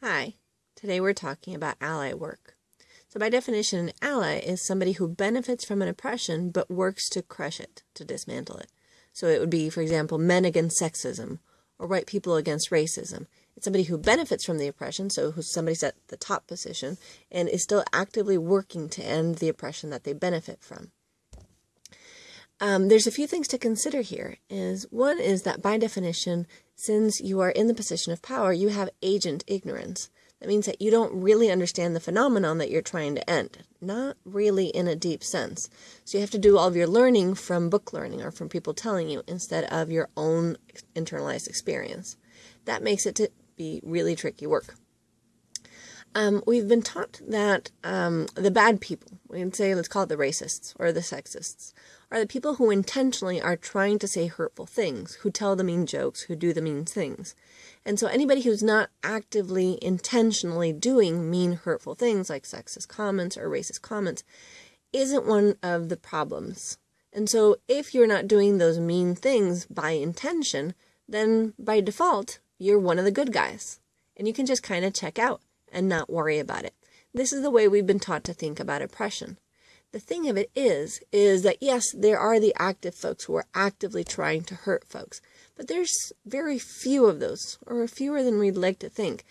Hi, today we're talking about ally work. So, by definition, an ally is somebody who benefits from an oppression but works to crush it, to dismantle it. So, it would be, for example, men against sexism or white people against racism. It's somebody who benefits from the oppression, so who's somebody's at the top position and is still actively working to end the oppression that they benefit from. Um, there's a few things to consider here. Is one is that by definition, since you are in the position of power, you have agent ignorance. That means that you don't really understand the phenomenon that you're trying to end, not really in a deep sense. So you have to do all of your learning from book learning or from people telling you instead of your own internalized experience. That makes it to be really tricky work. Um, we've been taught that um, the bad people, we can say, let's call it the racists or the sexists, are the people who intentionally are trying to say hurtful things, who tell the mean jokes, who do the mean things. And so anybody who's not actively, intentionally doing mean, hurtful things like sexist comments or racist comments isn't one of the problems. And so if you're not doing those mean things by intention, then by default, you're one of the good guys. And you can just kind of check out and not worry about it. This is the way we've been taught to think about oppression. The thing of it is, is that yes, there are the active folks who are actively trying to hurt folks, but there's very few of those, or fewer than we'd like to think.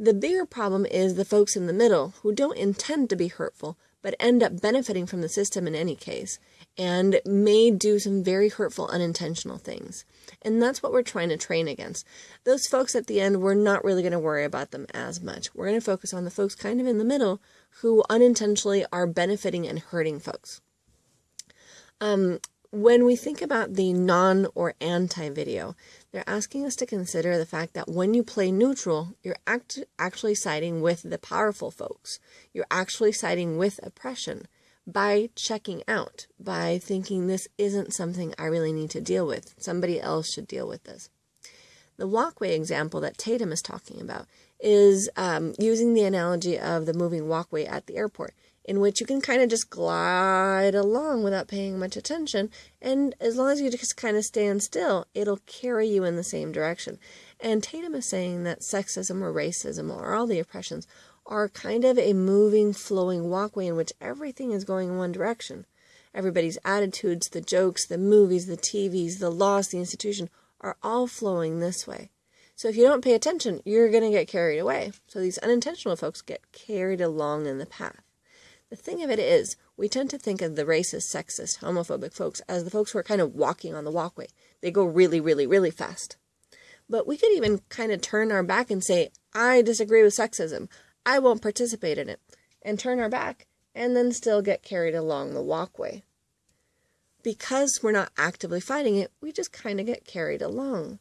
The bigger problem is the folks in the middle who don't intend to be hurtful, but end up benefiting from the system in any case, and may do some very hurtful, unintentional things. And that's what we're trying to train against. Those folks at the end, we're not really going to worry about them as much. We're going to focus on the folks kind of in the middle who unintentionally are benefiting and hurting folks. Um, when we think about the non or anti video, they're asking us to consider the fact that when you play neutral, you're act actually siding with the powerful folks. You're actually siding with oppression by checking out, by thinking this isn't something I really need to deal with. Somebody else should deal with this. The walkway example that Tatum is talking about is um, using the analogy of the moving walkway at the airport, in which you can kind of just glide along without paying much attention. And as long as you just kind of stand still, it'll carry you in the same direction. And Tatum is saying that sexism or racism or all the oppressions are kind of a moving, flowing walkway in which everything is going in one direction. Everybody's attitudes, the jokes, the movies, the TVs, the laws, the institution are all flowing this way. So if you don't pay attention, you're going to get carried away. So these unintentional folks get carried along in the path. The thing of it is, we tend to think of the racist, sexist, homophobic folks as the folks who are kind of walking on the walkway. They go really, really, really fast. But we could even kind of turn our back and say, I disagree with sexism. I won't participate in it, and turn our back, and then still get carried along the walkway. Because we're not actively fighting it, we just kind of get carried along.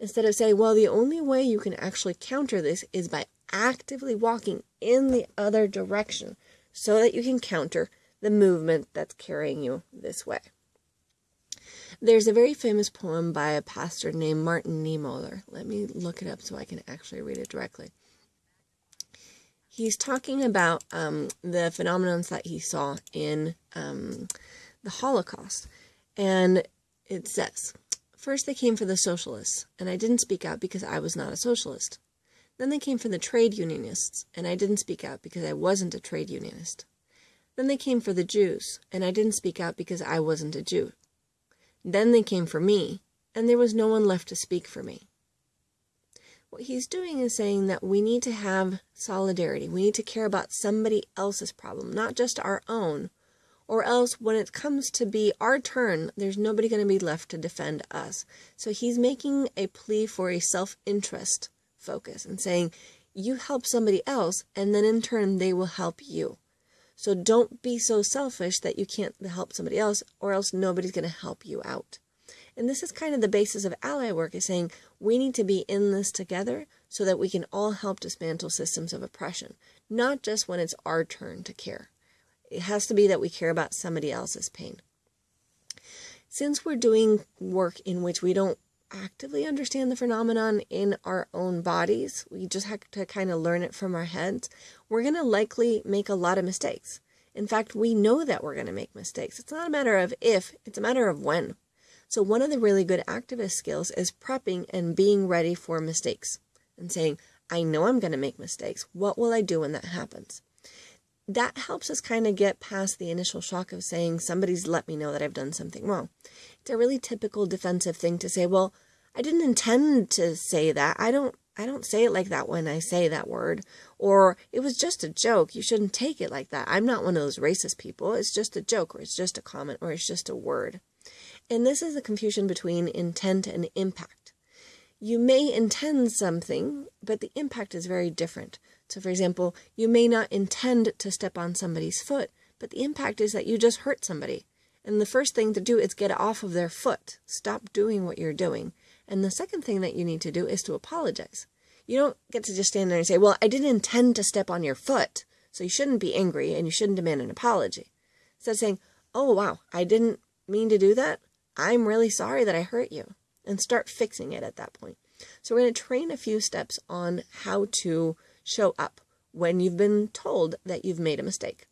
Instead of saying, well, the only way you can actually counter this is by actively walking in the other direction so that you can counter the movement that's carrying you this way. There's a very famous poem by a pastor named Martin Niemöller. Let me look it up so I can actually read it directly he's talking about um, the phenomenons that he saw in um, the Holocaust. And it says, First they came for the socialists, and I didn't speak out because I was not a socialist. Then they came for the trade unionists, and I didn't speak out because I wasn't a trade unionist. Then they came for the Jews, and I didn't speak out because I wasn't a Jew. Then they came for me, and there was no one left to speak for me. What he's doing is saying that we need to have solidarity. We need to care about somebody else's problem, not just our own. Or else, when it comes to be our turn, there's nobody going to be left to defend us. So he's making a plea for a self interest focus and saying, you help somebody else, and then in turn, they will help you. So don't be so selfish that you can't help somebody else, or else nobody's going to help you out. And this is kind of the basis of ally work is saying we need to be in this together so that we can all help dismantle systems of oppression, not just when it's our turn to care. It has to be that we care about somebody else's pain. Since we're doing work in which we don't actively understand the phenomenon in our own bodies, we just have to kind of learn it from our heads, we're going to likely make a lot of mistakes. In fact, we know that we're going to make mistakes. It's not a matter of if, it's a matter of when. So one of the really good activist skills is prepping and being ready for mistakes and saying, I know I'm going to make mistakes. What will I do when that happens? That helps us kind of get past the initial shock of saying somebody's let me know that I've done something wrong. It's a really typical defensive thing to say, well, I didn't intend to say that. I don't I don't say it like that when I say that word. Or it was just a joke. You shouldn't take it like that. I'm not one of those racist people. It's just a joke or it's just a comment or it's just a word. And this is the confusion between intent and impact. You may intend something, but the impact is very different. So, for example, you may not intend to step on somebody's foot, but the impact is that you just hurt somebody. And the first thing to do is get off of their foot. Stop doing what you're doing. And the second thing that you need to do is to apologize. You don't get to just stand there and say, Well, I didn't intend to step on your foot, so you shouldn't be angry and you shouldn't demand an apology. Instead of saying, Oh, wow, I didn't mean to do that. I'm really sorry that I hurt you. And start fixing it at that point. So, we're going to train a few steps on how to show up when you've been told that you've made a mistake.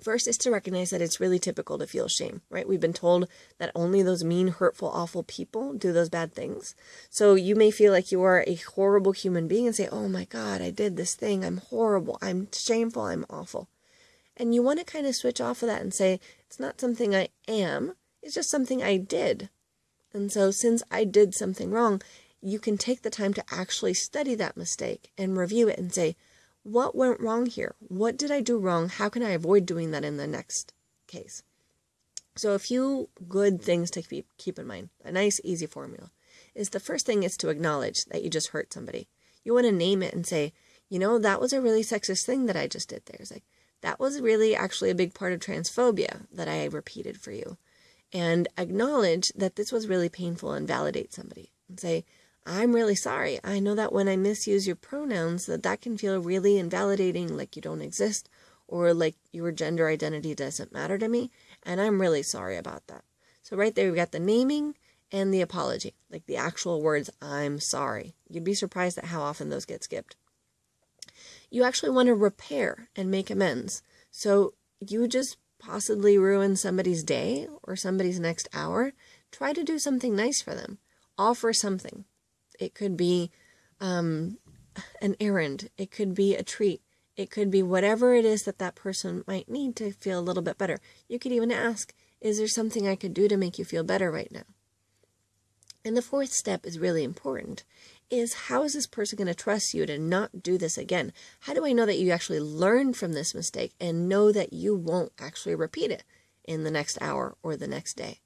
First is to recognize that it's really typical to feel shame, right? We've been told that only those mean, hurtful, awful people do those bad things. So you may feel like you are a horrible human being and say, oh my God, I did this thing. I'm horrible. I'm shameful. I'm awful. And you want to kind of switch off of that and say, it's not something I am, it's just something I did. And so since I did something wrong, you can take the time to actually study that mistake and review it and say, what went wrong here? What did I do wrong? How can I avoid doing that in the next case? So a few good things to keep, keep in mind, a nice easy formula, is the first thing is to acknowledge that you just hurt somebody. You want to name it and say, you know, that was a really sexist thing that I just did there. It's like, that was really actually a big part of transphobia that I repeated for you. And acknowledge that this was really painful and validate somebody and say, I'm really sorry. I know that when I misuse your pronouns that that can feel really invalidating like you don't exist or like your gender identity doesn't matter to me and I'm really sorry about that. So right there we got the naming and the apology, like the actual words I'm sorry. You'd be surprised at how often those get skipped. You actually want to repair and make amends. So you just possibly ruin somebody's day or somebody's next hour. Try to do something nice for them. Offer something. It could be um, an errand. It could be a treat. It could be whatever it is that that person might need to feel a little bit better. You could even ask, is there something I could do to make you feel better right now? And the fourth step is really important is how is this person going to trust you to not do this again? How do I know that you actually learned from this mistake and know that you won't actually repeat it in the next hour or the next day?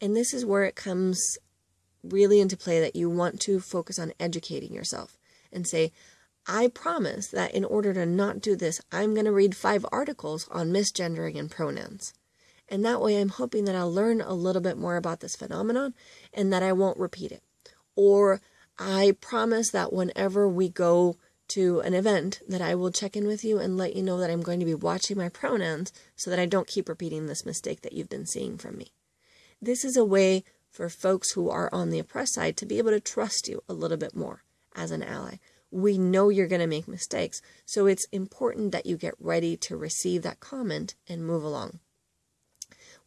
And this is where it comes really into play that you want to focus on educating yourself and say, I promise that in order to not do this, I'm going to read five articles on misgendering and pronouns. And that way, I'm hoping that I'll learn a little bit more about this phenomenon and that I won't repeat it. Or I promise that whenever we go to an event that I will check in with you and let you know that I'm going to be watching my pronouns so that I don't keep repeating this mistake that you've been seeing from me. This is a way for folks who are on the oppressed side to be able to trust you a little bit more as an ally. We know you're going to make mistakes, so it's important that you get ready to receive that comment and move along.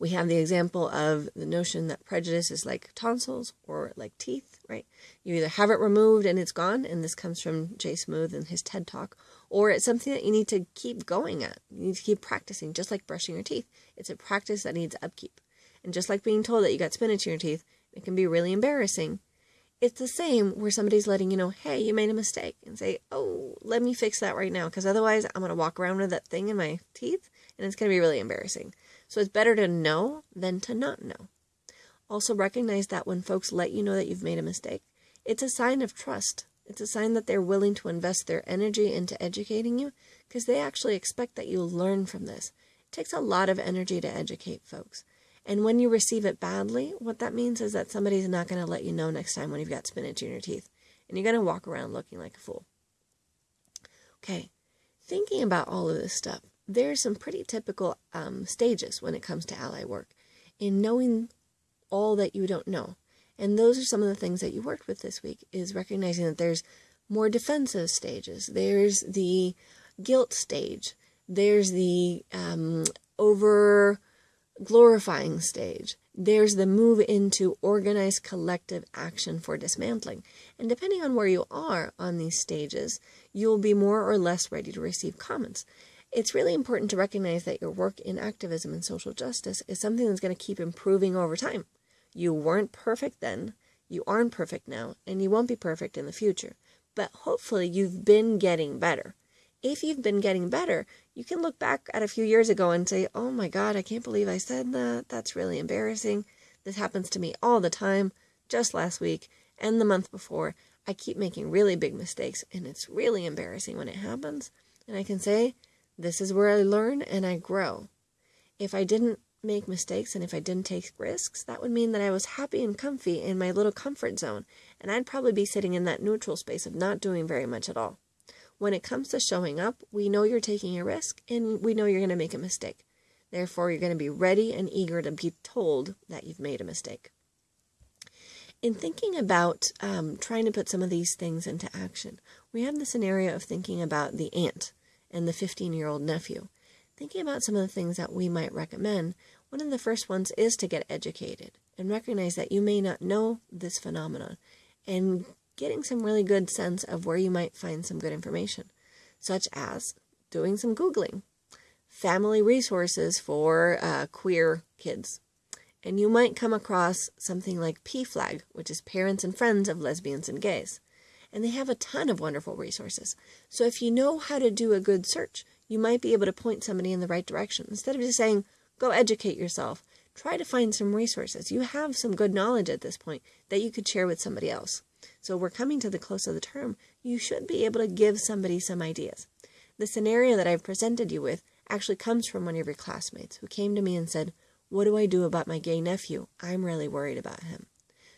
We have the example of the notion that prejudice is like tonsils or like teeth, right? You either have it removed and it's gone, and this comes from Jay Smooth and his TED Talk, or it's something that you need to keep going at. You need to keep practicing, just like brushing your teeth. It's a practice that needs upkeep. And just like being told that you got spinach in your teeth, it can be really embarrassing. It's the same where somebody's letting you know, hey, you made a mistake, and say, oh, let me fix that right now, because otherwise I'm going to walk around with that thing in my teeth, and it's going to be really embarrassing. So it's better to know than to not know. Also, recognize that when folks let you know that you've made a mistake, it's a sign of trust. It's a sign that they're willing to invest their energy into educating you because they actually expect that you'll learn from this. It takes a lot of energy to educate folks. And when you receive it badly, what that means is that somebody's not going to let you know next time when you've got spinach in your teeth. And you're going to walk around looking like a fool. Okay, thinking about all of this stuff, there's some pretty typical um, stages when it comes to ally work in knowing all that you don't know. And those are some of the things that you worked with this week is recognizing that there's more defensive stages. There's the guilt stage. There's the um, over glorifying stage. there's the move into organized collective action for dismantling. And depending on where you are on these stages, you'll be more or less ready to receive comments. It's really important to recognize that your work in activism and social justice is something that's going to keep improving over time. You weren't perfect then, you aren't perfect now, and you won't be perfect in the future. But hopefully, you've been getting better. If you've been getting better, you can look back at a few years ago and say, oh my God, I can't believe I said that. That's really embarrassing. This happens to me all the time, just last week and the month before. I keep making really big mistakes, and it's really embarrassing when it happens. And I can say, this is where I learn and I grow. If I didn't make mistakes and if I didn't take risks, that would mean that I was happy and comfy in my little comfort zone, and I'd probably be sitting in that neutral space of not doing very much at all. When it comes to showing up, we know you're taking a risk and we know you're going to make a mistake. Therefore, you're going to be ready and eager to be told that you've made a mistake. In thinking about um, trying to put some of these things into action, we have the scenario of thinking about the aunt and the 15 year old nephew. Thinking about some of the things that we might recommend, one of the first ones is to get educated and recognize that you may not know this phenomenon and getting some really good sense of where you might find some good information, such as doing some Googling, family resources for uh, queer kids. And you might come across something like PFLAG, which is Parents and Friends of Lesbians and Gays and they have a ton of wonderful resources. So if you know how to do a good search, you might be able to point somebody in the right direction. Instead of just saying, go educate yourself, try to find some resources. You have some good knowledge at this point that you could share with somebody else. So we're coming to the close of the term. You should be able to give somebody some ideas. The scenario that I've presented you with actually comes from one of your classmates who came to me and said, what do I do about my gay nephew? I'm really worried about him.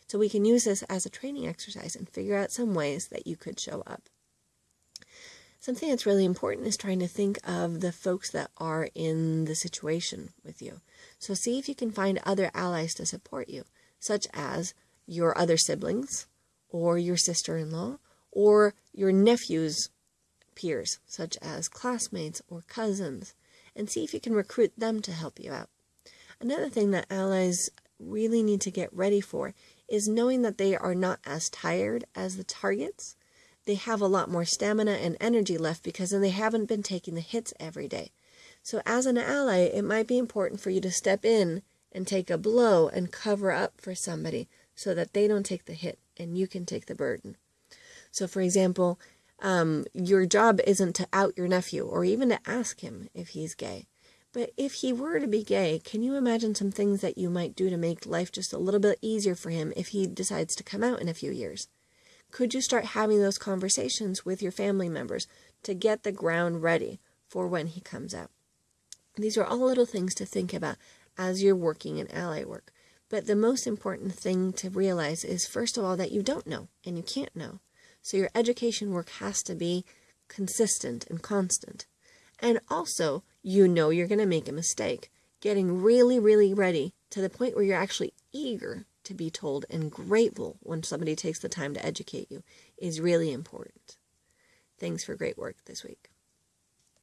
So we can use this as a training exercise and figure out some ways that you could show up. Something that's really important is trying to think of the folks that are in the situation with you. So see if you can find other allies to support you, such as your other siblings, or your sister-in-law, or your nephew's peers, such as classmates or cousins, and see if you can recruit them to help you out. Another thing that allies really need to get ready for is knowing that they are not as tired as the targets. They have a lot more stamina and energy left because then they haven't been taking the hits every day. So as an ally, it might be important for you to step in and take a blow and cover up for somebody so that they don't take the hit and you can take the burden. So for example, um, your job isn't to out your nephew or even to ask him if he's gay. But if he were to be gay, can you imagine some things that you might do to make life just a little bit easier for him if he decides to come out in a few years? Could you start having those conversations with your family members to get the ground ready for when he comes out? These are all little things to think about as you're working in ally work. But the most important thing to realize is, first of all, that you don't know and you can't know. So your education work has to be consistent and constant. And also, you know you're going to make a mistake. Getting really, really ready to the point where you're actually eager to be told and grateful when somebody takes the time to educate you is really important. Thanks for great work this week.